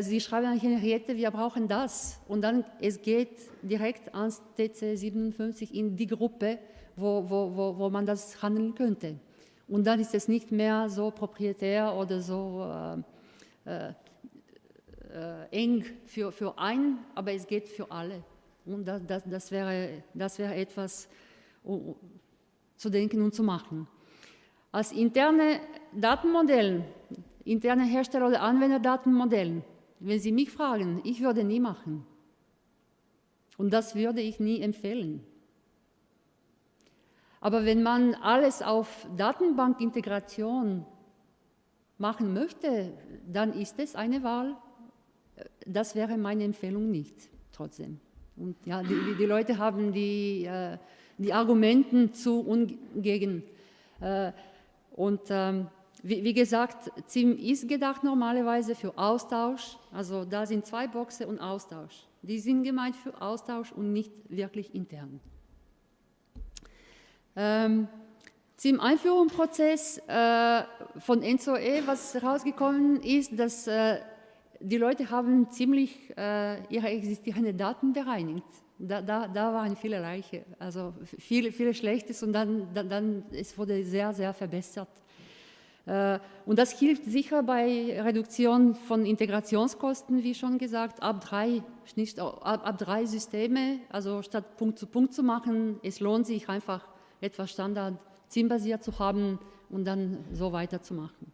Speaker 2: Sie schreiben an Henriette, wir brauchen das. Und dann es geht direkt ans TC 57 in die Gruppe, wo, wo, wo, wo man das handeln könnte. Und dann ist es nicht mehr so proprietär oder so äh, äh, eng für, für einen, aber es geht für alle. Und das, das, das, wäre, das wäre etwas zu denken und zu machen. Als interne Datenmodell, interne Hersteller- oder Anwenderdatenmodell, wenn Sie mich fragen, ich würde nie machen. Und das würde ich nie empfehlen. Aber wenn man alles auf Datenbankintegration machen möchte, dann ist es eine Wahl. Das wäre meine Empfehlung nicht, trotzdem. Und ja, die, die Leute haben die, äh, die Argumenten zu und gegen. Und ähm, wie, wie, gesagt, ZIM ist gedacht normalerweise für Austausch. Also da sind zwei Boxen und Austausch. Die sind gemeint für Austausch und nicht wirklich intern. Ähm, zum Einführungsprozess äh, von ENZOE, was rausgekommen ist, dass äh, die Leute haben ziemlich äh, ihre existierenden Daten bereinigt. Da, da, da waren viele Leiche, also viele, viele Schlechtes und dann, dann, dann es wurde sehr, sehr verbessert. Äh, und das hilft sicher bei Reduktion von Integrationskosten, wie schon gesagt, ab drei, nicht, ab, ab drei Systeme, also statt Punkt zu Punkt zu machen, es lohnt sich einfach etwas Standard zielbasiert zu haben und dann so weiterzumachen.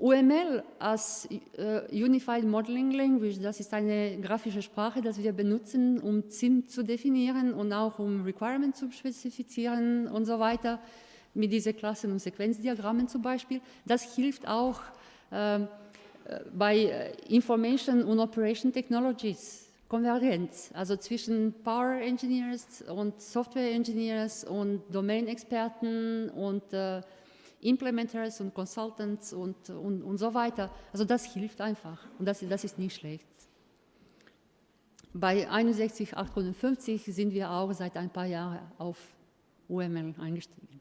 Speaker 2: UML als äh, Unified Modeling Language, das ist eine grafische Sprache, die wir benutzen, um ZIM zu definieren und auch um Requirements zu spezifizieren und so weiter, mit diesen Klassen- und Sequenzdiagrammen zum Beispiel. Das hilft auch ähm, äh, bei Information und Operation Technologies Konvergenz, also zwischen Power Engineers und Software Engineers und Domain-Experten und äh, Implementers und Consultants und, und, und so weiter. Also das hilft einfach und das, das ist nicht schlecht. Bei 61850 sind wir auch seit ein paar Jahren auf UML eingestiegen.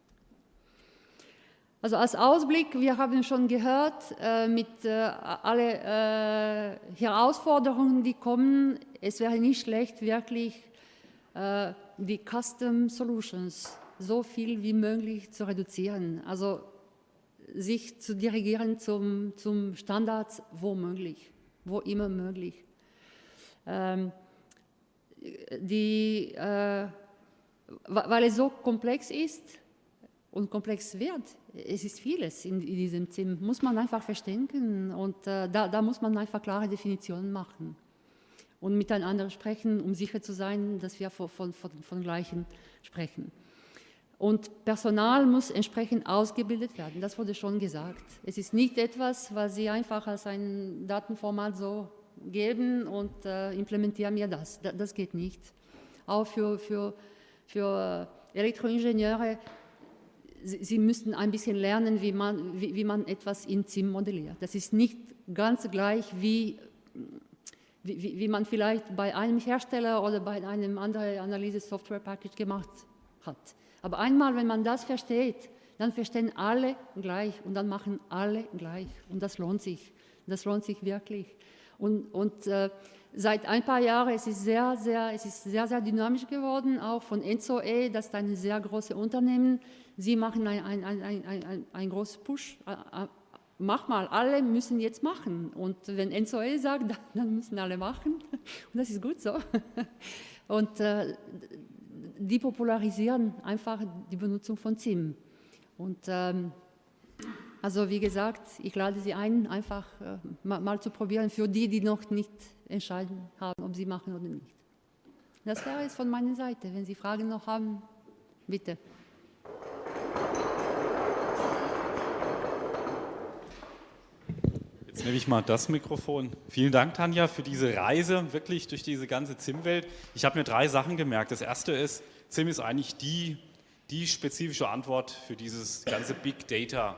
Speaker 2: Also als Ausblick, wir haben schon gehört, äh, mit äh, alle äh, Herausforderungen, die kommen, es wäre nicht schlecht, wirklich äh, die Custom Solutions so viel wie möglich zu reduzieren. Also sich zu dirigieren zum, zum Standards, wo möglich, wo immer möglich. Ähm, die, äh, weil es so komplex ist und komplex wird, es ist vieles in, in diesem Zimmer, muss man einfach verstehen und äh, da, da muss man einfach klare Definitionen machen und miteinander sprechen, um sicher zu sein, dass wir von, von, von, von Gleichen sprechen. Und Personal muss entsprechend ausgebildet werden, das wurde schon gesagt. Es ist nicht etwas, was Sie einfach als ein Datenformat so geben und äh, implementieren mir das. das. geht nicht. Auch für, für, für Elektroingenieure Sie, Sie müssen ein bisschen lernen, wie man, wie, wie man etwas in ZIM modelliert. Das ist nicht ganz gleich wie, wie, wie man vielleicht bei einem Hersteller oder bei einem anderen Analyse-Software-Package gemacht hat. Aber einmal, wenn man das versteht, dann verstehen alle gleich und dann machen alle gleich. Und das lohnt sich. Das lohnt sich wirklich. Und, und äh, seit ein paar Jahren es ist sehr, sehr, es ist sehr, sehr dynamisch geworden, auch von Enzo-E, das ist ein sehr großes Unternehmen. Sie machen ein, ein, ein, ein, ein, großes Push. Mach mal, alle müssen jetzt machen. Und wenn Enzo-E sagt, dann müssen alle machen. Und das ist gut so. Und äh, die popularisieren einfach die Benutzung von ZIM. Und ähm, Also wie gesagt, ich lade Sie ein, einfach äh, mal, mal, zu probieren, für die, die noch nicht entscheiden haben, ob sie machen oder nicht. Das wäre es von meiner Seite. Wenn Sie Fragen noch haben, bitte.
Speaker 1: Jetzt nehme ich mal das Mikrofon. Vielen Dank, Tanja, für diese Reise wirklich durch diese ganze ZIM-Welt. Ich habe mir drei Sachen gemerkt. Das erste ist, ZIM ist eigentlich die, die spezifische Antwort für dieses ganze Big Data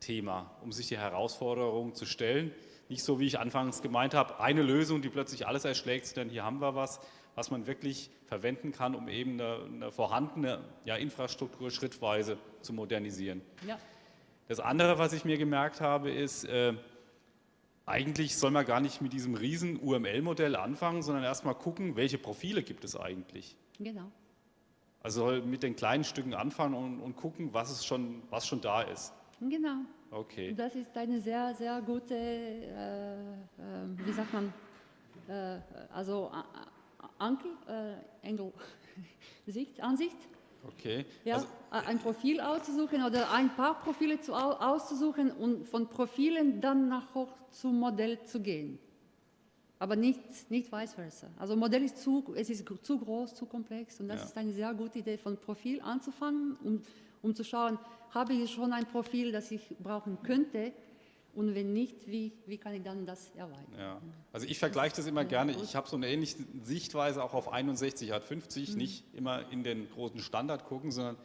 Speaker 1: Thema, um sich die Herausforderungen zu stellen. Nicht so, wie ich anfangs gemeint habe, eine Lösung, die plötzlich alles erschlägt, sondern hier haben wir was, was man wirklich verwenden kann, um eben eine, eine vorhandene ja, Infrastruktur schrittweise zu modernisieren. Ja. Das andere, was ich mir gemerkt habe, ist, äh, eigentlich soll man gar nicht mit diesem riesen UML-Modell anfangen, sondern erstmal gucken, welche Profile gibt es eigentlich. Genau. Also mit den kleinen Stücken anfangen und, und gucken, was, es schon, was schon da ist.
Speaker 2: Genau.
Speaker 1: Okay.
Speaker 2: Das ist eine sehr, sehr gute, äh, äh, wie sagt man, äh, also Ankel, äh, Engel, Sicht, Ansicht.
Speaker 1: Okay.
Speaker 2: Ja, also, ein Profil auszusuchen oder ein paar Profile zu, auszusuchen und von Profilen dann nach hoch zum Modell zu gehen. Aber nicht, nicht vice versa. Also Modell ist zu, es ist zu groß, zu komplex und das ja. ist eine sehr gute Idee, von Profil anzufangen, um, um zu schauen, habe ich schon ein Profil, das ich brauchen könnte und wenn nicht, wie, wie kann ich dann das erweitern?
Speaker 1: Ja. Also ich vergleiche das immer gerne. Ich habe so eine ähnliche Sichtweise auch auf 61 hat 50, mhm. nicht immer in den großen Standard gucken, sondern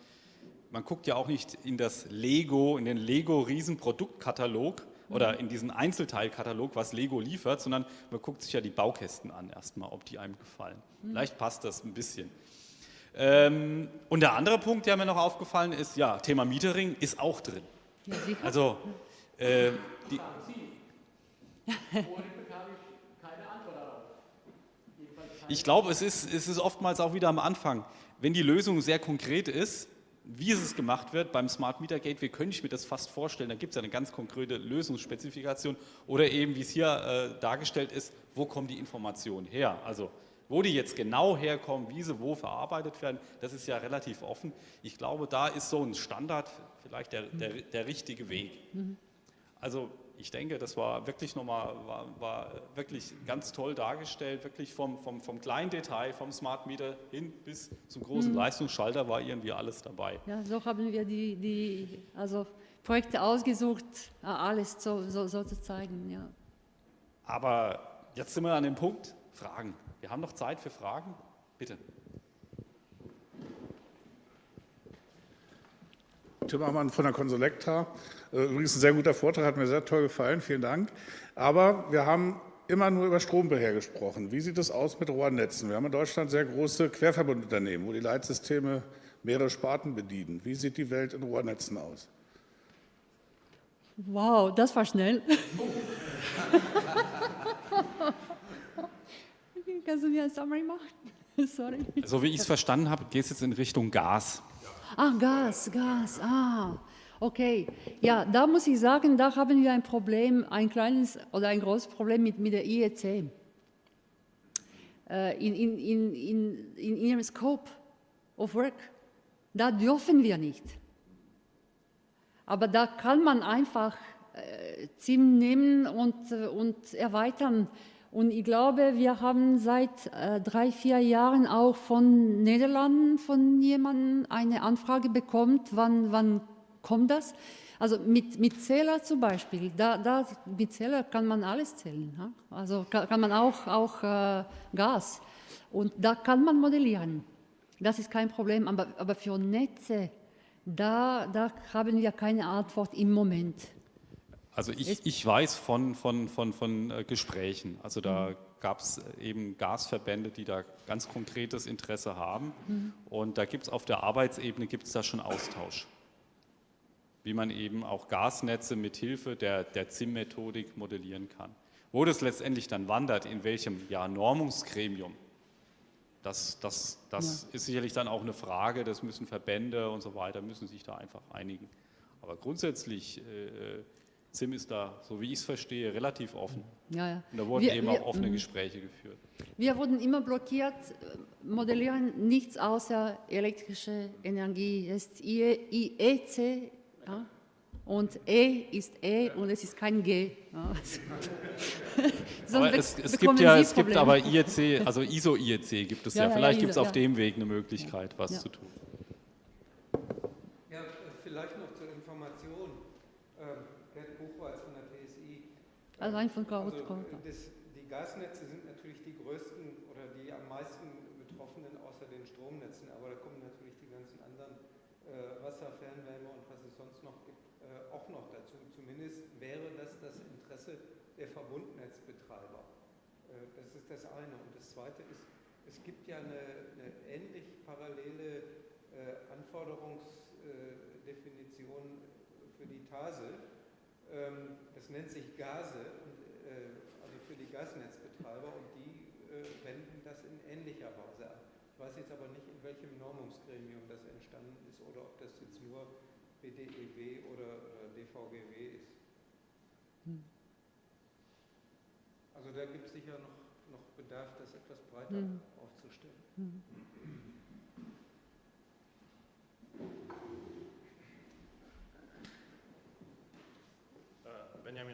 Speaker 1: man guckt ja auch nicht in das Lego, in den Lego Riesenproduktkatalog mhm. oder in diesen Einzelteilkatalog, was Lego liefert, sondern man guckt sich ja die Baukästen an erstmal, ob die einem gefallen. Mhm. Vielleicht passt das ein bisschen. Ähm, und der andere Punkt, der mir noch aufgefallen ist, ja, Thema Metering ist auch drin. Ja, also, äh, die, ich glaube, es ist, es ist oftmals auch wieder am Anfang, wenn die Lösung sehr konkret ist, wie es gemacht wird beim Smart Meter Gateway, könnte ich mir das fast vorstellen. Da gibt es eine ganz konkrete Lösungsspezifikation oder eben, wie es hier äh, dargestellt ist, wo kommen die Informationen her? Also wo die jetzt genau herkommen, wie sie wo verarbeitet werden, das ist ja relativ offen. Ich glaube, da ist so ein Standard vielleicht der, der, der richtige Weg. Also ich denke, das war wirklich nochmal, war, war wirklich ganz toll dargestellt, wirklich vom, vom, vom kleinen Detail, vom Smart Meter hin bis zum großen mhm. Leistungsschalter war irgendwie alles dabei.
Speaker 2: Ja, so haben wir die, die also Projekte ausgesucht, alles so, so, so zu zeigen. Ja.
Speaker 1: Aber jetzt sind wir an dem Punkt, Fragen. Wir haben noch Zeit für Fragen. Bitte.
Speaker 3: Tim Ammann von der Consolecta. Äh, übrigens ein sehr guter Vortrag, hat mir sehr toll gefallen, vielen Dank. Aber wir haben immer nur über Strombeher gesprochen. Wie sieht es aus mit Rohrnetzen? Wir haben in Deutschland sehr große Querverbundunternehmen, wo die Leitsysteme mehrere Sparten bedienen. Wie sieht die Welt in Rohrnetzen aus?
Speaker 2: Wow, das war schnell. Kannst du mir ein Summary machen?
Speaker 1: Sorry. So wie ich es verstanden habe, geht es jetzt in Richtung Gas.
Speaker 2: Ach, Gas, Gas, ah, okay. Ja, da muss ich sagen, da haben wir ein Problem, ein kleines oder ein großes Problem mit, mit der IEC. Äh, in, in, in, in, in ihrem Scope of Work, da dürfen wir nicht. Aber da kann man einfach äh, ZIM nehmen und, äh, und erweitern. Und ich glaube, wir haben seit äh, drei, vier Jahren auch von Niederlanden von jemandem eine Anfrage bekommen, wann, wann kommt das? Also mit, mit Zähler zum Beispiel, da, da, mit Zähler kann man alles zählen. Ja? Also kann, kann, man auch, auch äh, Gas. Und da kann man modellieren. Das ist kein Problem. Aber, aber für Netze, da, da haben wir keine Antwort im Moment.
Speaker 1: Also ich, ich weiß von, von, von, von äh, Gesprächen, also da mhm. gab es eben Gasverbände, die da ganz konkretes Interesse haben mhm. und da gibt es auf der Arbeitsebene gibt es da schon Austausch, wie man eben auch Gasnetze mit Hilfe der, der ZIM-Methodik modellieren kann. Wo das letztendlich dann wandert, in welchem ja, Normungsgremium, das, das, das ja. ist sicherlich dann auch eine Frage, das müssen Verbände und so weiter, müssen sich da einfach einigen. Aber grundsätzlich äh, ZIM ist da, so wie ich es verstehe, relativ offen. Ja, ja. Und da wurden wir, eben wir, auch offene mh. Gespräche geführt.
Speaker 2: Wir wurden immer blockiert, modellieren nichts außer elektrische Energie. Das ist IEC ja? Und E ist E und es ist kein G.
Speaker 1: Aber
Speaker 2: be-
Speaker 1: es, es gibt ja, es gibt aber IEC, also ISO-IEC gibt es
Speaker 2: Ja,
Speaker 1: Vielleicht gibt es auf dem Weg eine Möglichkeit, was zu tun.
Speaker 4: Ja, äh, vielleicht noch zur Information. Ähm, Gerd Buchweiz von der TSI.
Speaker 2: Also ein von Frau
Speaker 4: Also, äh, das, die Gasnetze sind natürlich die größten oder die am meisten Betroffenen außer den Stromnetzen, aber da kommen natürlich die ganzen anderen äh, Wasser, Fernwärme und was es sonst noch gibt, äh, auch noch dazu. Zumindest wäre das das Interesse der Verbundnetzbetreiber. Äh, das ist das eine. Und das zweite ist, es gibt ja eine, eine ähnlich parallele äh, Anforderungsdefinition für die TASE. Ähm, das nennt sich GASE, äh, also für die Gasnetzbetreiber, und die äh, wenden das in ähnlicher Weise an. Ich weiß jetzt aber nicht, in welchem Normungsgremium das entstanden ist oder ob das jetzt nur BDEW oder DVGW ist. Also da gibt es sicher noch, noch Bedarf, das etwas breiter aufzustellen.
Speaker 5: Äh,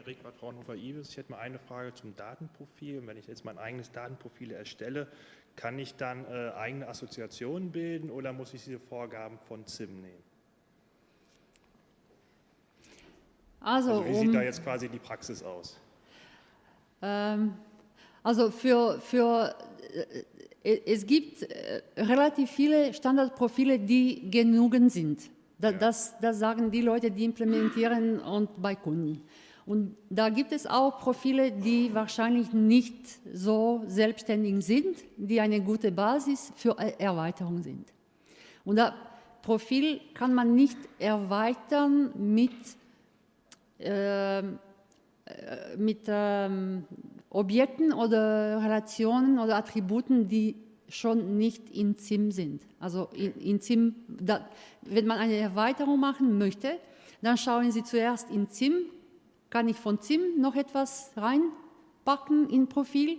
Speaker 5: Riekwart, Fraunhofer Ibis. Ich hätte mal eine Frage zum Datenprofil. Wenn ich jetzt mein eigenes Datenprofil erstelle, kann ich dann äh, eigene Assoziationen bilden oder muss ich diese Vorgaben von ZIM nehmen?
Speaker 2: Also,
Speaker 5: Also wie
Speaker 2: um,
Speaker 5: sieht da jetzt quasi die Praxis aus?
Speaker 2: Ähm, also für, für äh, es gibt äh, relativ viele Standardprofile, die genügend sind. Da, das, das sagen die Leute, die implementieren und bei Kunden. Und da gibt es auch Profile, die wahrscheinlich nicht so selbstständig sind, die eine gute Basis für Er- Erweiterung sind. Und das Profil kann man nicht erweitern mit ähm, äh, mit ähm, Objekten oder Relationen oder Attributen, die schon nicht in ZIM sind. Also in, in wenn man eine Erweiterung machen möchte, dann schauen Sie zuerst in ZIM, kann ich von ZIM noch etwas reinpacken in Profil?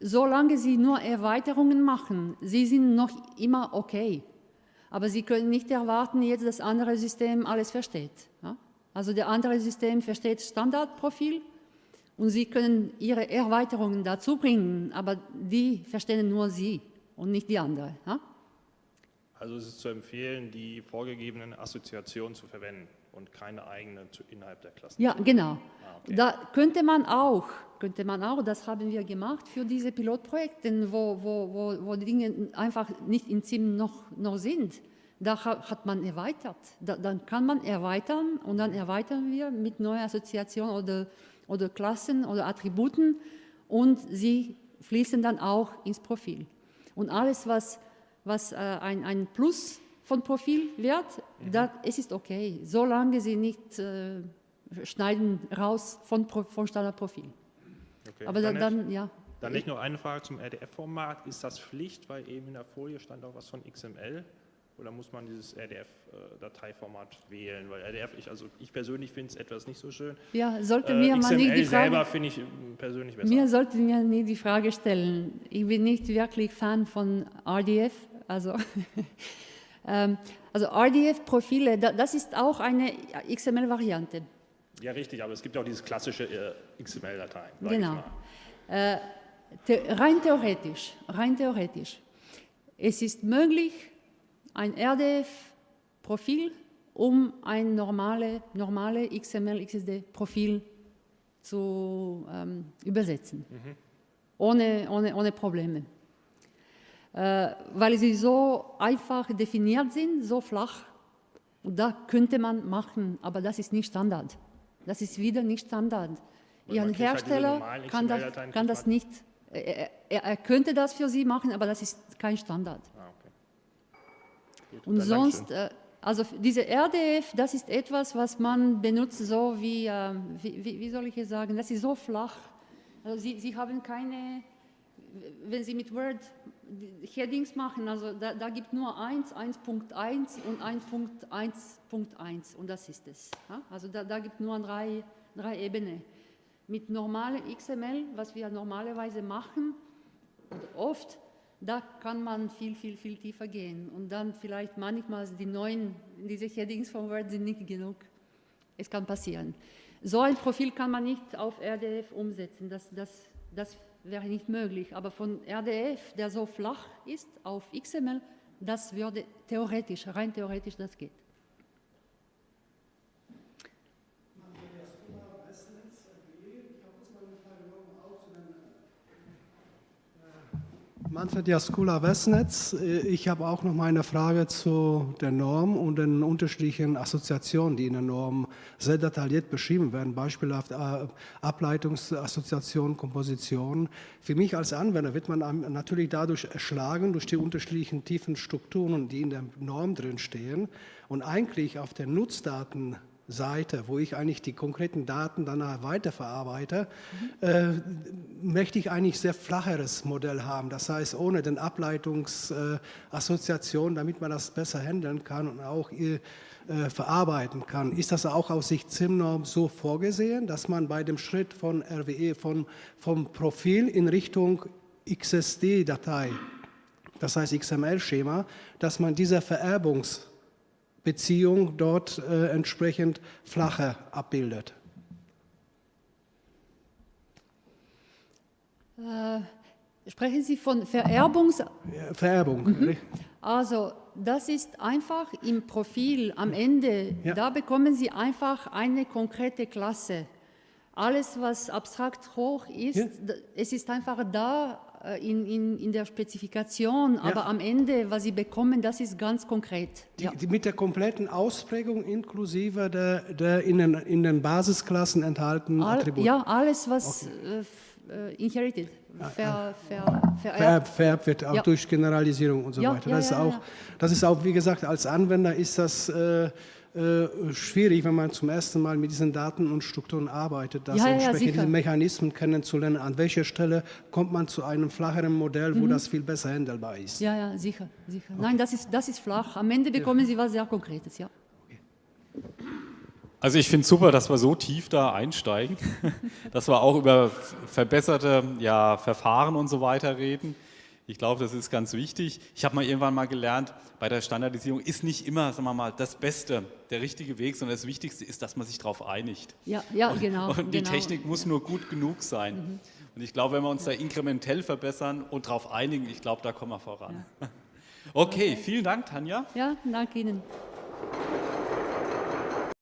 Speaker 2: Solange Sie nur Erweiterungen machen, Sie sind noch immer okay. Aber Sie können nicht erwarten, jetzt das andere System alles versteht. Also der andere System versteht Standardprofil und Sie können Ihre Erweiterungen dazu bringen, aber die verstehen nur Sie und nicht die andere.
Speaker 5: Also es ist zu empfehlen, die vorgegebenen Assoziationen zu verwenden und keine eigenen zu, innerhalb der Klassen.
Speaker 2: Ja, genau.
Speaker 5: Ah, okay.
Speaker 2: Da könnte man auch, könnte man auch, das haben wir gemacht für diese Pilotprojekte, wo, wo, wo, wo Dinge einfach nicht in ZIM noch, noch sind. Da ha- hat man erweitert. Da, dann kann man erweitern und dann erweitern wir mit neuen Assoziationen oder, oder Klassen oder Attributen und sie fließen dann auch ins Profil. Und alles, was, was äh, ein, ein Plus von Profil wird, da, es ist okay, solange sie nicht äh, schneiden raus von, von Standardprofil.
Speaker 5: Okay.
Speaker 2: Aber dann,
Speaker 5: dann,
Speaker 2: ja.
Speaker 5: dann nicht nur eine Frage zum RDF-Format. Ist das Pflicht, weil eben in der Folie stand auch was von XML? Oder muss man dieses RDF-Dateiformat wählen? Weil RDF, ich, also ich persönlich finde es etwas nicht so schön.
Speaker 2: Ja, sollte
Speaker 5: Äh,
Speaker 2: mir man nicht
Speaker 5: XML
Speaker 2: die Frage,
Speaker 5: selber finde ich äh, persönlich besser.
Speaker 2: mir sollte mir nie die Frage stellen. Ich bin nicht wirklich Fan von RDF, also also RDF-Profile, da, das ist auch eine XML-Variante.
Speaker 5: Ja, richtig, aber es gibt auch dieses klassische äh, XML-Dateien. sag
Speaker 2: Genau. The rein theoretisch, rein theoretisch. Es ist möglich, ein RDF-Profil um ein normale, normale XML-XSD-Profil zu ähm, übersetzen, ohne, ohne, ohne Probleme. Äh, weil sie so einfach definiert sind, so flach, und da könnte man machen, aber das ist nicht Standard. Das ist wieder nicht Standard.
Speaker 5: Weil
Speaker 2: Ihr
Speaker 5: man kriegt halt diese
Speaker 2: Hersteller
Speaker 5: normalen
Speaker 2: kann das, kann das nicht, er, er, er könnte das für Sie machen, aber das ist kein Standard.
Speaker 5: Ah, okay. Gut,
Speaker 2: Und sonst,
Speaker 5: Dankeschön.
Speaker 2: äh, also diese RDF, das ist etwas, was man benutzt so wie, äh, wie, wie soll ich es sagen, das ist so flach. Also Sie, Sie haben keine, wenn Sie mit Word Headings machen, also da, da gibt nur 1, 1.1 und 1.1.1 und das ist es. Ja? Also da, da gibt nur drei, drei Ebenen. Mit normalem XML, was wir normalerweise machen, oft, da kann man viel, viel, viel tiefer gehen. Und dann vielleicht manchmal die neuen, diese Headings von Word sind nicht genug. Es kann passieren. So ein Profil kann man nicht auf RDF umsetzen, das, das, das wäre nicht möglich. Aber von RDF, der so flach ist, auf XML, das würde theoretisch, rein theoretisch, das geht.
Speaker 6: Manfred Jaskula Westnetz. Ich habe auch noch mal eine Frage zu der Norm und den unterschiedlichen Assoziationen, die in der Norm sehr detailliert beschrieben werden, beispielhaft äh, Ableitungsassoziationen, Kompositionen. Für mich als Anwender wird man natürlich dadurch erschlagen durch die unterschiedlichen tiefen Strukturen, die in der Norm drin stehen und eigentlich auf der Nutzdaten Seite, wo ich eigentlich die konkreten Daten danach weiterverarbeite, mhm. äh, möchte ich eigentlich sehr flacheres Modell haben. Das heißt, ohne den Ableitungsassoziationen, äh, damit man das besser handeln kann und auch äh, verarbeiten kann. Ist das auch aus Sicht ZIM-Norm so vorgesehen, dass man bei dem Schritt von RWE, von, vom Profil in Richtung XSD-Datei, das heißt XML-Schema, dass man diese Vererbungs- Beziehung dort äh, entsprechend flacher abbildet.
Speaker 2: Äh, sprechen Sie von Vererbungs...
Speaker 6: Vererbung.
Speaker 2: Mhm. Also das ist einfach im Profil am Ende, ja. da bekommen Sie einfach eine konkrete Klasse. Alles, was abstrakt hoch ist, ja. es ist einfach da in, in, in der Spezifikation, ja. aber am Ende, was Sie bekommen, das ist ganz konkret.
Speaker 6: Die, ja. die mit der kompletten Ausprägung inklusive der, der in, den, in den Basisklassen enthaltenen
Speaker 2: All,
Speaker 6: Attribute.
Speaker 2: Ja, alles, was okay. äh, äh inherited, ver, ver,
Speaker 6: vererbt. vererbt wird, auch ja. durch Generalisierung und so weiter. Das, ist auch, das ist auch, wie gesagt, als Anwender ist das... Äh, äh, schwierig, wenn man zum ersten Mal mit diesen Daten und Strukturen arbeitet, das
Speaker 2: ja,
Speaker 6: entsprechend
Speaker 2: ja,
Speaker 6: diese Mechanismen kennenzulernen. An welcher Stelle kommt man zu einem flacheren Modell, wo mhm. das viel besser handelbar ist?
Speaker 2: Ja, ja, sicher, sicher. Okay. Nein, das ist, das ist flach. Am Ende bekommen ja. Sie was sehr Konkretes, ja.
Speaker 1: Also ich finde es super, dass wir so tief da einsteigen, dass wir auch über verbesserte ja, Verfahren und so weiter reden. Ich glaube, das ist ganz wichtig. Ich habe mal irgendwann mal gelernt, bei der Standardisierung ist nicht immer, sagen wir mal, das Beste, der richtige Weg, sondern das Wichtigste ist, dass man sich darauf einigt.
Speaker 2: Ja, ja, genau.
Speaker 1: Und die
Speaker 2: genau.
Speaker 1: Technik muss nur gut genug sein. Mhm. Und ich glaube, wenn wir uns da inkrementell verbessern und darauf einigen, ich glaube, da kommen wir voran. Ja. Okay, vielen Dank, Tanja.
Speaker 2: Ja, danke Ihnen.